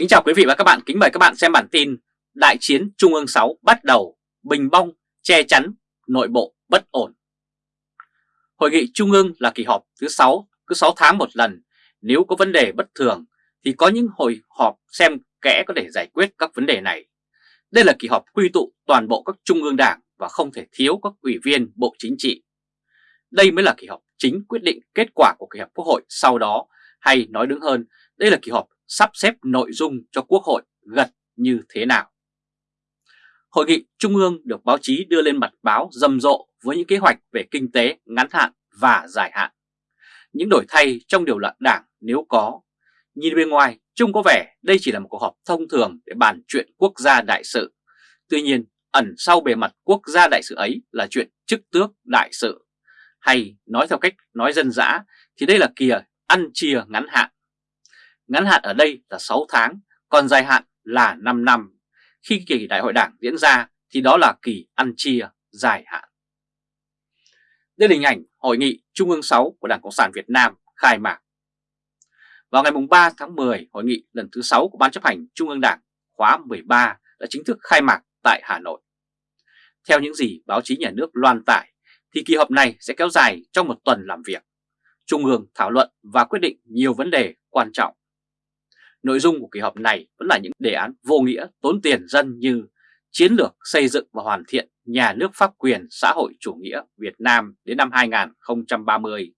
Kính chào quý vị và các bạn, kính mời các bạn xem bản tin Đại chiến Trung ương 6 bắt đầu, bình bong, che chắn, nội bộ bất ổn. Hội nghị Trung ương là kỳ họp thứ 6, cứ 6 tháng một lần. Nếu có vấn đề bất thường thì có những hội họp xem kẽ có thể giải quyết các vấn đề này. Đây là kỳ họp quy tụ toàn bộ các trung ương đảng và không thể thiếu các ủy viên Bộ Chính trị. Đây mới là kỳ họp chính quyết định kết quả của kỳ họp Quốc hội sau đó, hay nói đúng hơn, đây là kỳ họp sắp xếp nội dung cho Quốc hội gật như thế nào. Hội nghị Trung ương được báo chí đưa lên mặt báo rầm rộ với những kế hoạch về kinh tế ngắn hạn và dài hạn. Những đổi thay trong điều lệ đảng nếu có. Nhìn bên ngoài, trông có vẻ đây chỉ là một cuộc họp thông thường để bàn chuyện quốc gia đại sự. Tuy nhiên, ẩn sau bề mặt quốc gia đại sự ấy là chuyện chức tước đại sự. Hay nói theo cách nói dân dã thì đây là kìa ăn chia ngắn hạn. Ngắn hạn ở đây là 6 tháng, còn dài hạn là 5 năm. Khi kỳ đại hội đảng diễn ra thì đó là kỳ ăn chia dài hạn. Đây là hình ảnh Hội nghị Trung ương 6 của Đảng Cộng sản Việt Nam khai mạc. Vào ngày 3 tháng 10, hội nghị lần thứ 6 của Ban chấp hành Trung ương Đảng khóa 13 đã chính thức khai mạc tại Hà Nội. Theo những gì báo chí nhà nước loan tải, thì kỳ họp này sẽ kéo dài trong một tuần làm việc. Trung ương thảo luận và quyết định nhiều vấn đề quan trọng. Nội dung của kỳ họp này vẫn là những đề án vô nghĩa tốn tiền dân như chiến lược xây dựng và hoàn thiện nhà nước pháp quyền xã hội chủ nghĩa Việt Nam đến năm 2030,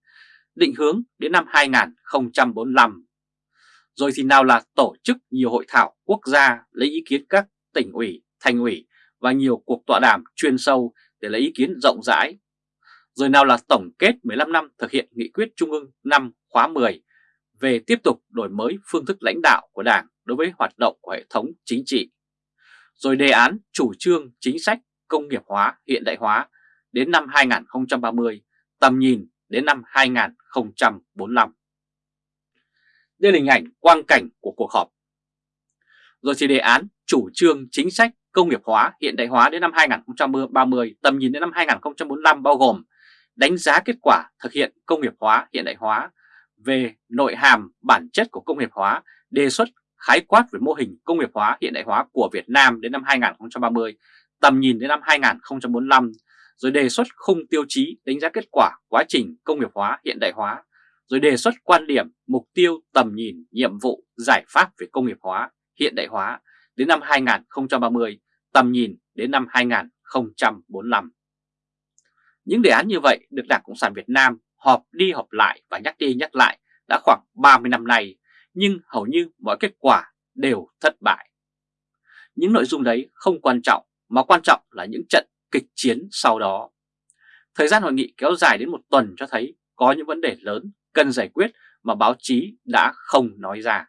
định hướng đến năm 2045. Rồi thì nào là tổ chức nhiều hội thảo quốc gia lấy ý kiến các tỉnh ủy, thành ủy và nhiều cuộc tọa đàm chuyên sâu để lấy ý kiến rộng rãi. Rồi nào là tổng kết 15 năm thực hiện nghị quyết Trung ương năm khóa 10 về tiếp tục đổi mới phương thức lãnh đạo của Đảng đối với hoạt động của hệ thống chính trị. Rồi đề án chủ trương chính sách công nghiệp hóa hiện đại hóa đến năm 2030, tầm nhìn đến năm 2045. Đây là hình ảnh quang cảnh của cuộc họp. Rồi thì đề án chủ trương chính sách công nghiệp hóa hiện đại hóa đến năm 2030, tầm nhìn đến năm 2045 bao gồm đánh giá kết quả thực hiện công nghiệp hóa hiện đại hóa về nội hàm bản chất của công nghiệp hóa, đề xuất khái quát về mô hình công nghiệp hóa hiện đại hóa của Việt Nam đến năm 2030, tầm nhìn đến năm 2045, rồi đề xuất khung tiêu chí đánh giá kết quả quá trình công nghiệp hóa hiện đại hóa, rồi đề xuất quan điểm, mục tiêu, tầm nhìn, nhiệm vụ, giải pháp về công nghiệp hóa hiện đại hóa đến năm 2030, tầm nhìn đến năm 2045. Những đề án như vậy được Đảng Cộng sản Việt Nam họp đi họp lại và nhắc đi nhắc lại đã khoảng 30 năm nay, nhưng hầu như mọi kết quả đều thất bại. Những nội dung đấy không quan trọng, mà quan trọng là những trận kịch chiến sau đó. Thời gian hội nghị kéo dài đến một tuần cho thấy có những vấn đề lớn cần giải quyết mà báo chí đã không nói ra.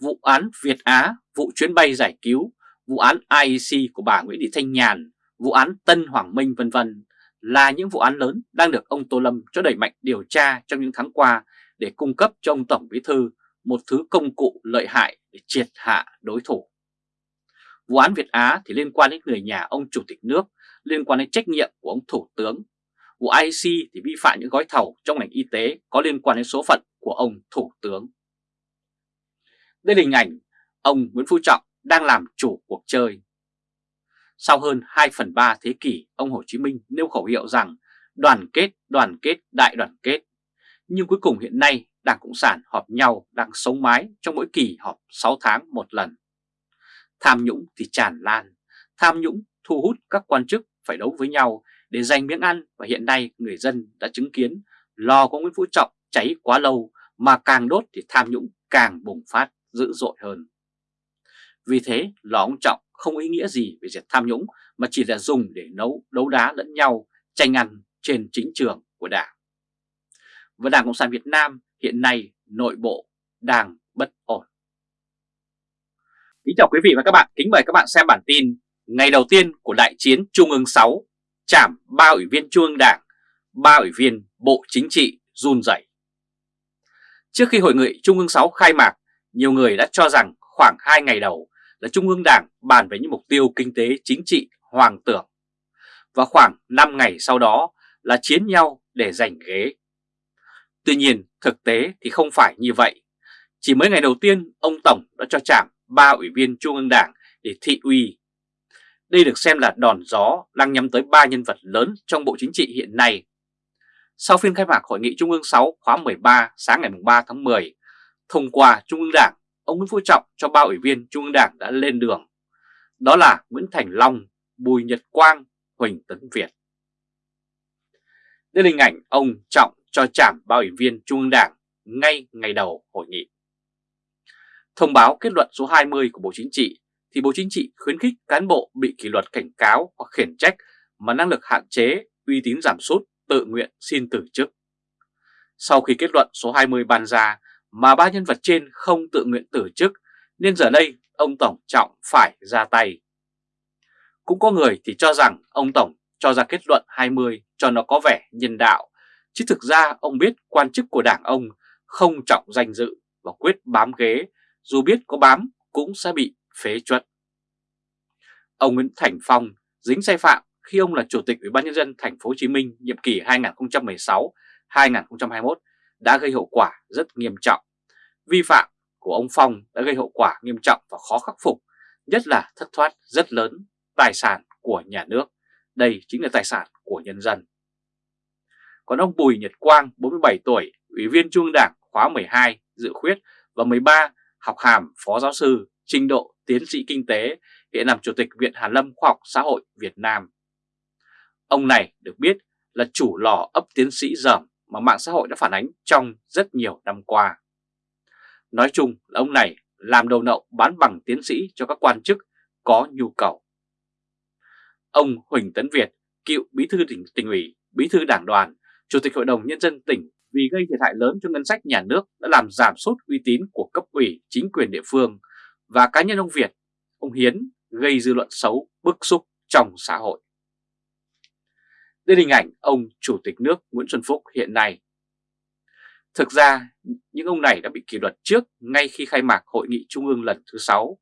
Vụ án Việt Á, vụ chuyến bay giải cứu, vụ án IEC của bà Nguyễn Thị Thanh Nhàn, vụ án Tân Hoàng Minh vân vân là những vụ án lớn đang được ông Tô Lâm cho đẩy mạnh điều tra trong những tháng qua để cung cấp cho ông Tổng Bí Thư một thứ công cụ lợi hại để triệt hạ đối thủ. Vụ án Việt Á thì liên quan đến người nhà ông Chủ tịch nước, liên quan đến trách nhiệm của ông Thủ tướng. Vụ IC thì vi phạm những gói thầu trong ngành y tế có liên quan đến số phận của ông Thủ tướng. Đây là hình ảnh ông Nguyễn Phú Trọng đang làm chủ cuộc chơi. Sau hơn 2 phần 3 thế kỷ, ông Hồ Chí Minh nêu khẩu hiệu rằng đoàn kết, đoàn kết, đại đoàn kết. Nhưng cuối cùng hiện nay Đảng Cộng sản họp nhau đang sống mái trong mỗi kỳ họp 6 tháng một lần. Tham nhũng thì tràn lan, tham nhũng thu hút các quan chức phải đấu với nhau để giành miếng ăn và hiện nay người dân đã chứng kiến lò của Nguyễn Phú Trọng cháy quá lâu mà càng đốt thì tham nhũng càng bùng phát dữ dội hơn. Vì thế lò ông Trọng không ý nghĩa gì về diệt tham nhũng mà chỉ là dùng để nấu đấu đá lẫn nhau tranh ăn trên chính trường của Đảng. Và Đảng Cộng sản Việt Nam hiện nay nội bộ đang bất ổn. Kính chào quý vị và các bạn, kính mời các bạn xem bản tin ngày đầu tiên của đại chiến Trung ương 6, chạm ba ủy viên Trung ương Đảng, ba ủy viên Bộ Chính trị run rẩy. Trước khi hội nghị Trung ương 6 khai mạc, nhiều người đã cho rằng khoảng 2 ngày đầu là Trung ương Đảng bàn về những mục tiêu kinh tế chính trị hoàng tưởng. Và khoảng 5 ngày sau đó là chiến nhau để giành ghế. Tuy nhiên thực tế thì không phải như vậy. Chỉ mới ngày đầu tiên, ông Tổng đã cho chạm ba ủy viên Trung ương Đảng để thị uy. Đây được xem là đòn gió đang nhắm tới ba nhân vật lớn trong Bộ Chính trị hiện nay. Sau phiên khai mạc Hội nghị Trung ương 6 khóa 13 sáng ngày 3 tháng 10, thông qua Trung ương Đảng, ông Nguyễn Phú Trọng cho ba ủy viên Trung ương Đảng đã lên đường. Đó là Nguyễn Thành Long, Bùi Nhật Quang, Huỳnh Tấn Việt. Đây là hình ảnh ông Trọng cho chạm ba ủy viên Trung ương Đảng ngay ngày đầu hội nghị. Thông báo kết luận số 20 của Bộ Chính trị thì Bộ Chính trị khuyến khích cán bộ bị kỷ luật cảnh cáo hoặc khiển trách mà năng lực hạn chế, uy tín giảm sút, tự nguyện xin từ chức. Sau khi kết luận số 20 ban ra mà ba nhân vật trên không tự nguyện từ chức nên giờ đây ông Tổng Trọng phải ra tay. Cũng có người thì cho rằng ông Tổng cho ra kết luận 20 cho nó có vẻ nhân đạo, chứ thực ra ông biết quan chức của đảng ông không trọng danh dự và quyết bám ghế, dù biết có bám cũng sẽ bị phế chuẩn. Ông Nguyễn Thành Phong dính sai phạm khi ông là Chủ tịch Ủy ban Nhân dân thành phố Hồ Chí Minh nhiệm kỳ 2016-2021 đã gây hậu quả rất nghiêm trọng. Vi phạm của ông Phong đã gây hậu quả nghiêm trọng và khó khắc phục, nhất là thất thoát rất lớn tài sản của nhà nước. Đây chính là tài sản của nhân dân. Còn ông Bùi Nhật Quang, 47 tuổi, Ủy viên Trung Đảng khóa 12, dự khuyết và 13, học hàm phó giáo sư, trình độ tiến sĩ kinh tế, hiện làm Chủ tịch Viện Hàn Lâm Khoa học Xã hội Việt Nam. Ông này được biết là chủ lò ấp tiến sĩ dởm mà mạng xã hội đã phản ánh trong rất nhiều năm qua. Nói chung là ông này làm đầu nậu bán bằng tiến sĩ cho các quan chức có nhu cầu. Ông Huỳnh Tấn Việt, cựu bí thư tỉnh, tỉnh ủy, bí thư đảng đoàn, chủ tịch hội đồng nhân dân tỉnh vì gây thiệt hại lớn cho ngân sách nhà nước đã làm giảm sút uy tín của cấp ủy chính quyền địa phương và cá nhân ông Việt, ông Hiến gây dư luận xấu bức xúc trong xã hội. Đây là hình ảnh ông Chủ tịch nước Nguyễn Xuân Phúc hiện nay. Thực ra, những ông này đã bị kỷ luật trước ngay khi khai mạc hội nghị trung ương lần thứ 6.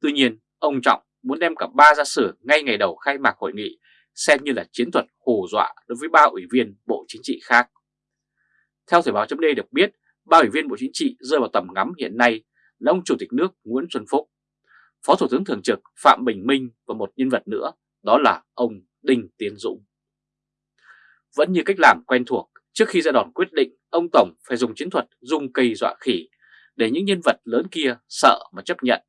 Tuy nhiên, ông Trọng muốn đem cả ba ra xử ngay ngày đầu khai mạc hội nghị xem như là chiến thuật hù dọa đối với ba ủy viên Bộ Chính trị khác. Theo Thời báo chấm được biết, ba ủy viên Bộ Chính trị rơi vào tầm ngắm hiện nay là ông Chủ tịch nước Nguyễn Xuân Phúc, Phó Thủ tướng Thường trực Phạm Bình Minh và một nhân vật nữa, đó là ông Đinh Tiến Dũng. Vẫn như cách làm quen thuộc, trước khi ra đòn quyết định, ông Tổng phải dùng chiến thuật dùng cây dọa khỉ để những nhân vật lớn kia sợ mà chấp nhận.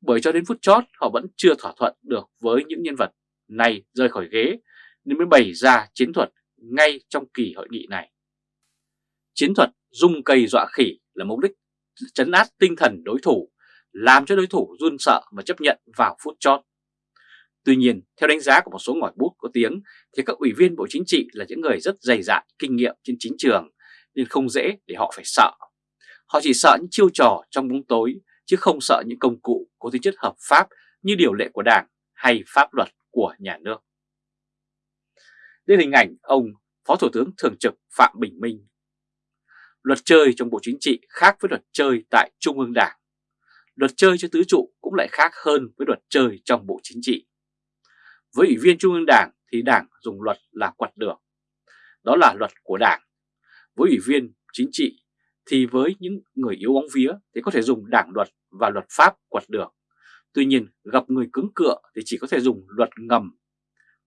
Bởi cho đến phút chót họ vẫn chưa thỏa thuận được với những nhân vật này Rơi khỏi ghế nên mới bày ra chiến thuật ngay trong kỳ hội nghị này. Chiến thuật dung cây dọa khỉ là mục đích chấn áp tinh thần đối thủ, làm cho đối thủ run sợ và chấp nhận vào phút chót. Tuy nhiên, theo đánh giá của một số ngòi bút có tiếng, thì các ủy viên Bộ Chính trị là những người rất dày dạn, kinh nghiệm trên chính trường, nên không dễ để họ phải sợ. Họ chỉ sợ những chiêu trò trong bóng tối, chứ không sợ những công cụ có tính chất hợp pháp như điều lệ của Đảng hay pháp luật của nhà nước. Đây là hình ảnh ông Phó Thủ tướng Thường trực Phạm Bình Minh. Luật chơi trong Bộ Chính trị khác với luật chơi tại Trung ương Đảng. Luật chơi cho tứ trụ cũng lại khác hơn với luật chơi trong Bộ Chính trị. Với ủy viên Trung ương Đảng thì Đảng dùng luật là quật được. Đó là luật của Đảng. Với ủy viên chính trị thì với những người yếu bóng vía thì có thể dùng đảng luật và luật pháp quật được. Tuy nhiên gặp người cứng cựa thì chỉ có thể dùng luật ngầm.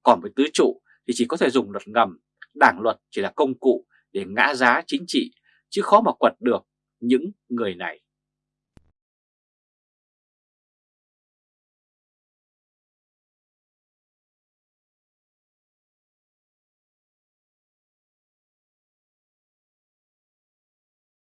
Còn với tứ trụ thì chỉ có thể dùng luật ngầm, đảng luật chỉ là công cụ để ngã giá chính trị chứ khó mà quật được những người này.